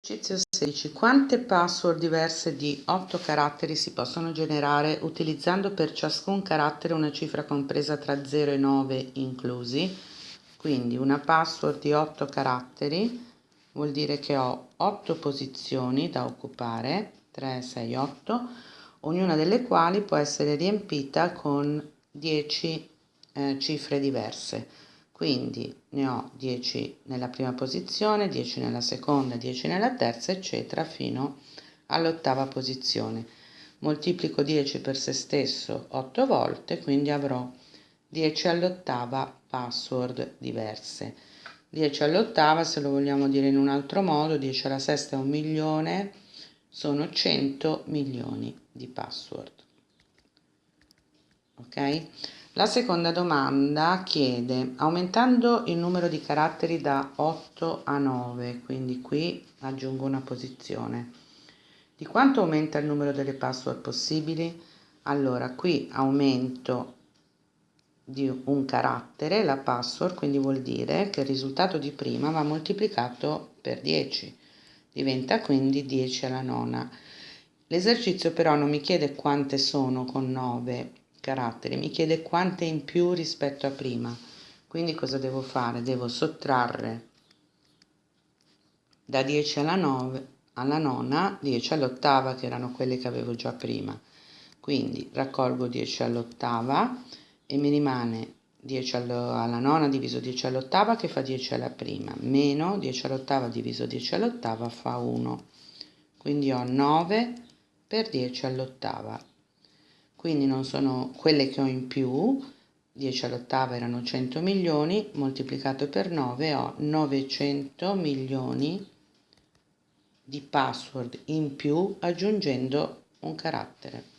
Esercizio 16. Quante password diverse di 8 caratteri si possono generare utilizzando per ciascun carattere una cifra compresa tra 0 e 9 inclusi? Quindi una password di 8 caratteri vuol dire che ho 8 posizioni da occupare, 3, 6, 8, ognuna delle quali può essere riempita con 10 eh, cifre diverse quindi ne ho 10 nella prima posizione, 10 nella seconda, 10 nella terza, eccetera, fino all'ottava posizione. Moltiplico 10 per se stesso 8 volte, quindi avrò 10 all'ottava password diverse. 10 all'ottava, se lo vogliamo dire in un altro modo, 10 alla sesta è un milione, sono 100 milioni di password. Ok? La seconda domanda chiede, aumentando il numero di caratteri da 8 a 9, quindi qui aggiungo una posizione, di quanto aumenta il numero delle password possibili? Allora, qui aumento di un carattere, la password, quindi vuol dire che il risultato di prima va moltiplicato per 10, diventa quindi 10 alla nona. L'esercizio però non mi chiede quante sono con 9, caratteri, mi chiede quante in più rispetto a prima. Quindi cosa devo fare? Devo sottrarre da 10 alla 9 alla nona 10 all'ottava che erano quelle che avevo già prima. Quindi raccolgo 10 all'ottava e mi rimane 10 alla nona diviso 10 all'ottava che fa 10 alla prima, meno 10 all'ottava diviso 10 all'ottava fa 1. Quindi ho 9 per 10 all'ottava quindi non sono quelle che ho in più, 10 all'ottava erano 100 milioni, moltiplicato per 9 ho 900 milioni di password in più aggiungendo un carattere.